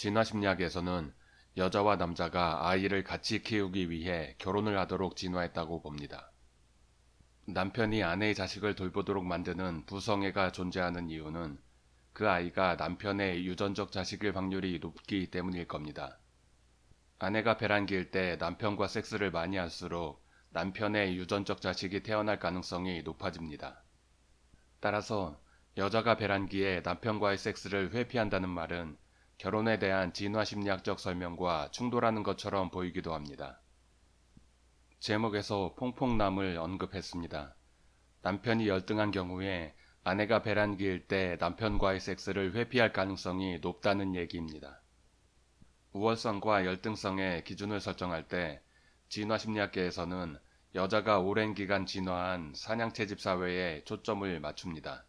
진화심리학에서는 여자와 남자가 아이를 같이 키우기 위해 결혼을 하도록 진화했다고 봅니다. 남편이 아내의 자식을 돌보도록 만드는 부성애가 존재하는 이유는 그 아이가 남편의 유전적 자식일 확률이 높기 때문일 겁니다. 아내가 배란기일 때 남편과 섹스를 많이 할수록 남편의 유전적 자식이 태어날 가능성이 높아집니다. 따라서 여자가 배란기에 남편과의 섹스를 회피한다는 말은 결혼에 대한 진화심리학적 설명과 충돌하는 것처럼 보이기도 합니다. 제목에서 퐁퐁남을 언급했습니다. 남편이 열등한 경우에 아내가 배란기일 때 남편과의 섹스를 회피할 가능성이 높다는 얘기입니다. 우월성과 열등성의 기준을 설정할 때 진화심리학계에서는 여자가 오랜 기간 진화한 사냥채집 사회에 초점을 맞춥니다.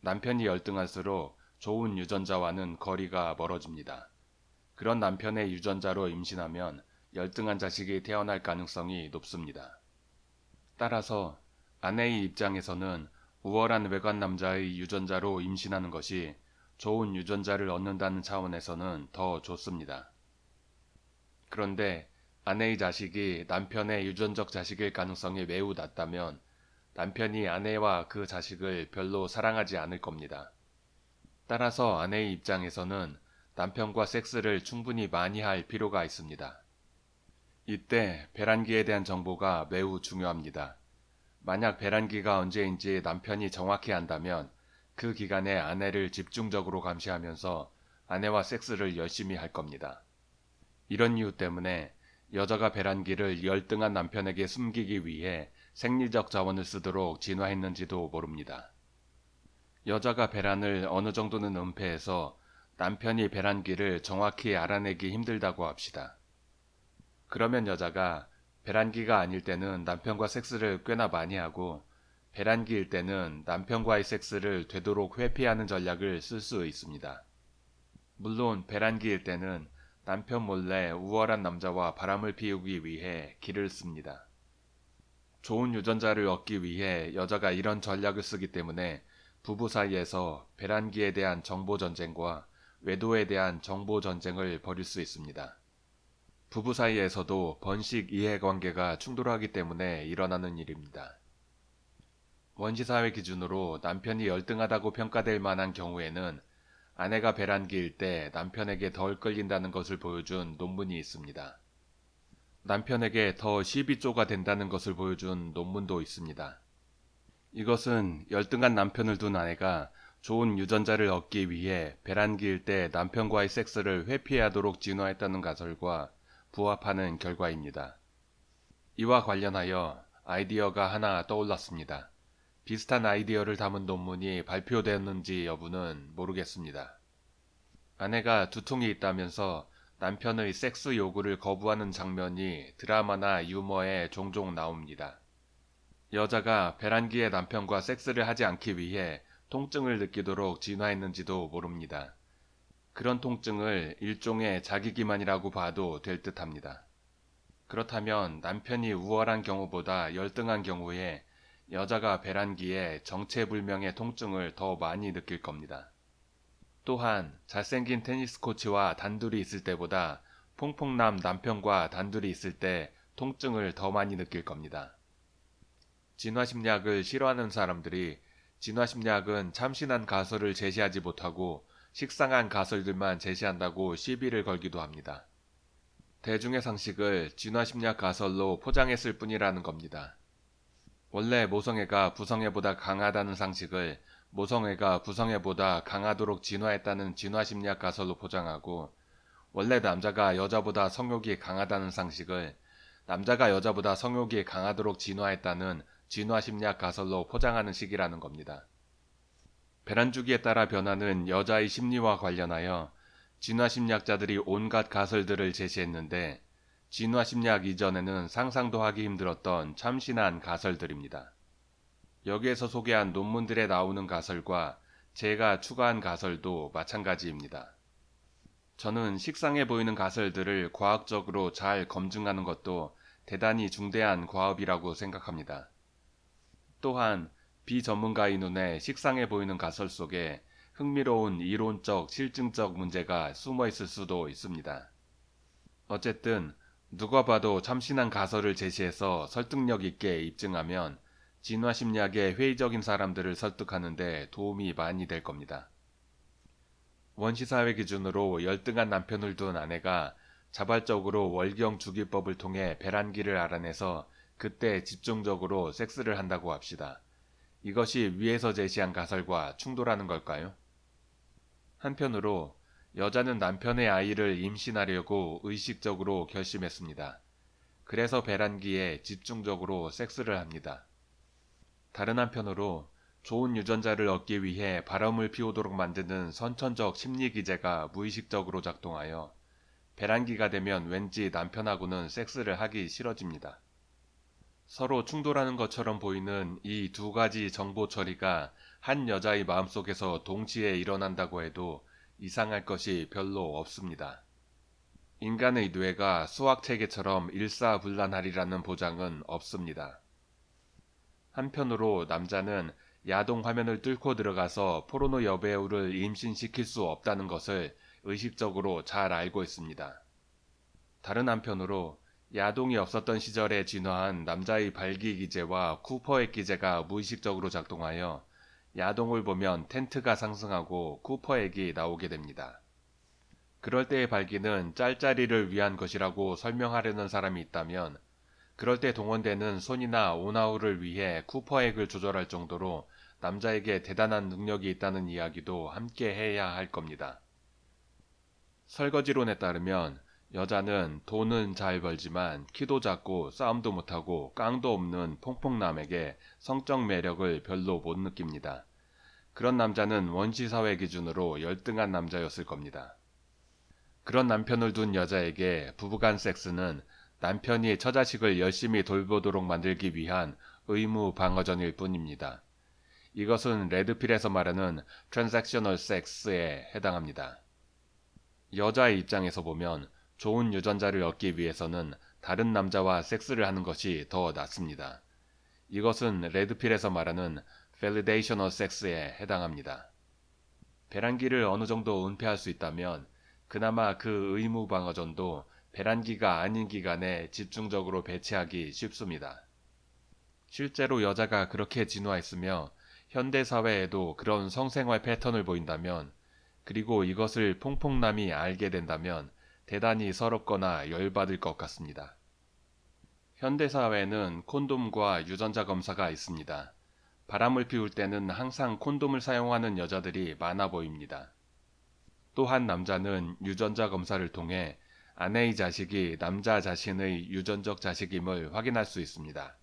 남편이 열등할수록 좋은 유전자와는 거리가 멀어집니다. 그런 남편의 유전자로 임신하면 열등한 자식이 태어날 가능성이 높습니다. 따라서 아내의 입장에서는 우월한 외관 남자의 유전자로 임신하는 것이 좋은 유전자를 얻는다는 차원에서는 더 좋습니다. 그런데 아내의 자식이 남편의 유전적 자식일 가능성이 매우 낮다면 남편이 아내와 그 자식을 별로 사랑하지 않을 겁니다. 따라서 아내의 입장에서는 남편과 섹스를 충분히 많이 할 필요가 있습니다. 이때 배란기에 대한 정보가 매우 중요합니다. 만약 배란기가 언제인지 남편이 정확히 안다면 그 기간에 아내를 집중적으로 감시하면서 아내와 섹스를 열심히 할 겁니다. 이런 이유 때문에 여자가 배란기를 열등한 남편에게 숨기기 위해 생리적 자원을 쓰도록 진화했는지도 모릅니다. 여자가 배란을 어느 정도는 은폐해서 남편이 배란기를 정확히 알아내기 힘들다고 합시다. 그러면 여자가 배란기가 아닐 때는 남편과 섹스를 꽤나 많이 하고 배란기일 때는 남편과의 섹스를 되도록 회피하는 전략을 쓸 수 있습니다. 물론 배란기일 때는 남편 몰래 우월한 남자와 바람을 피우기 위해 길을 씁니다. 좋은 유전자를 얻기 위해 여자가 이런 전략을 쓰기 때문에 부부 사이에서 배란기에 대한 정보 전쟁과 외도에 대한 정보 전쟁을 벌일 수 있습니다. 부부 사이에서도 번식 이해관계가 충돌하기 때문에 일어나는 일입니다. 원시사회 기준으로 남편이 열등하다고 평가될 만한 경우에는 아내가 배란기일 때 남편에게 덜 끌린다는 것을 보여준 논문이 있습니다. 남편에게 더 시비조가 된다는 것을 보여준 논문도 있습니다. 이것은 열등한 남편을 둔 아내가 좋은 유전자를 얻기 위해 배란기일 때 남편과의 섹스를 회피하도록 진화했다는 가설과 부합하는 결과입니다. 이와 관련하여 아이디어가 하나 떠올랐습니다. 비슷한 아이디어를 담은 논문이 발표되었는지 여부는 모르겠습니다. 아내가 두통이 있다면서 남편의 섹스 요구를 거부하는 장면이 드라마나 유머에 종종 나옵니다. 여자가 배란기에 남편과 섹스를 하지 않기 위해 통증을 느끼도록 진화했는지도 모릅니다. 그런 통증을 일종의 자기기만이라고 봐도 될 듯합니다. 그렇다면 남편이 우월한 경우보다 열등한 경우에 여자가 배란기에 정체불명의 통증을 더 많이 느낄 겁니다. 또한 잘생긴 테니스 코치와 단둘이 있을 때보다 퐁퐁남 남편과 단둘이 있을 때 통증을 더 많이 느낄 겁니다. 진화심리학을 싫어하는 사람들이 진화심리학은 참신한 가설을 제시하지 못하고 식상한 가설들만 제시한다고 시비를 걸기도 합니다. 대중의 상식을 진화심리학 가설로 포장했을 뿐이라는 겁니다. 원래 모성애가 부성애보다 강하다는 상식을 모성애가 부성애보다 강하도록 진화했다는 진화심리학 가설로 포장하고 원래 남자가 여자보다 성욕이 강하다는 상식을 남자가 여자보다 성욕이 강하도록 진화했다는 진화심리학 가설로 포장하는 식이라는 겁니다. 배란주기에 따라 변하는 여자의 심리와 관련하여 진화심리학자들이 온갖 가설들을 제시했는데 진화심리학 이전에는 상상도 하기 힘들었던 참신한 가설들입니다. 여기에서 소개한 논문들에 나오는 가설과 제가 추가한 가설도 마찬가지입니다. 저는 식상해 보이는 가설들을 과학적으로 잘 검증하는 것도 대단히 중대한 과업이라고 생각합니다. 또한 비전문가의 눈에 식상해 보이는 가설 속에 흥미로운 이론적, 실증적 문제가 숨어 있을 수도 있습니다. 어쨌든 누가 봐도 참신한 가설을 제시해서 설득력 있게 입증하면 진화심리학의 회의적인 사람들을 설득하는데 도움이 많이 될 겁니다. 원시사회 기준으로 열등한 남편을 둔 아내가 자발적으로 월경 주기법을 통해 배란기를 알아내서 그때 집중적으로 섹스를 한다고 합시다. 이것이 위에서 제시한 가설과 충돌하는 걸까요? 한편으로 여자는 남편의 아이를 임신하려고 의식적으로 결심했습니다. 그래서 배란기에 집중적으로 섹스를 합니다. 다른 한편으로 좋은 유전자를 얻기 위해 바람을 피우도록 만드는 선천적 심리 기제가 무의식적으로 작동하여 배란기가 되면 왠지 남편하고는 섹스를 하기 싫어집니다. 서로 충돌하는 것처럼 보이는 이 두 가지 정보 처리가 한 여자의 마음속에서 동시에 일어난다고 해도 이상할 것이 별로 없습니다. 인간의 뇌가 수학체계처럼 일사불란하리라는 보장은 없습니다. 한편으로 남자는 야동 화면을 뚫고 들어가서 포르노 여배우를 임신시킬 수 없다는 것을 의식적으로 잘 알고 있습니다. 다른 한편으로 야동이 없었던 시절에 진화한 남자의 발기 기제와 쿠퍼의 기제가 무의식적으로 작동하여 야동을 보면 텐트가 상승하고 쿠퍼액이 나오게 됩니다. 그럴 때의 발기는 짤짤이를 위한 것이라고 설명하려는 사람이 있다면 그럴 때 동원되는 손이나 오나우를 위해 쿠퍼액을 조절할 정도로 남자에게 대단한 능력이 있다는 이야기도 함께 해야 할 겁니다. 설거지론에 따르면 여자는 돈은 잘 벌지만 키도 작고 싸움도 못하고 깡도 없는 퐁퐁남에게 성적 매력을 별로 못 느낍니다. 그런 남자는 원시사회 기준으로 열등한 남자였을 겁니다. 그런 남편을 둔 여자에게 부부간 섹스는 남편이 처자식을 열심히 돌보도록 만들기 위한 의무 방어전일 뿐입니다. 이것은 Red Pill에서 말하는 transactional 섹스에 해당합니다. 여자의 입장에서 보면 좋은 유전자를 얻기 위해서는 다른 남자와 섹스를 하는 것이 더 낫습니다. 이것은 레드필에서 말하는 validational sex에 해당합니다. 배란기를 어느 정도 은폐할 수 있다면 그나마 그 의무 방어전도 배란기가 아닌 기간에 집중적으로 배치하기 쉽습니다. 실제로 여자가 그렇게 진화했으며 현대 사회에도 그런 성생활 패턴을 보인다면 그리고 이것을 퐁퐁남이 알게 된다면 대단히 서럽거나 열받을 것 같습니다. 현대사회에는 콘돔과 유전자 검사가 있습니다. 바람을 피울 때는 항상 콘돔을 사용하는 여자들이 많아 보입니다. 또한 남자는 유전자 검사를 통해 아내의 자식이 남자 자신의 유전적 자식임을 확인할 수 있습니다.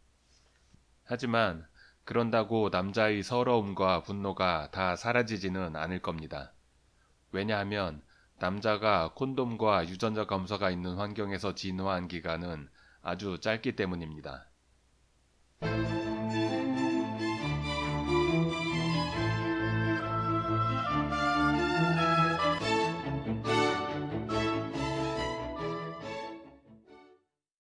하지만 그런다고 남자의 서러움과 분노가 다 사라지지는 않을 겁니다. 왜냐하면 남자가 콘돔과 유전자 검사가 있는 환경에서 진화한 기간은 아주 짧기 때문입니다.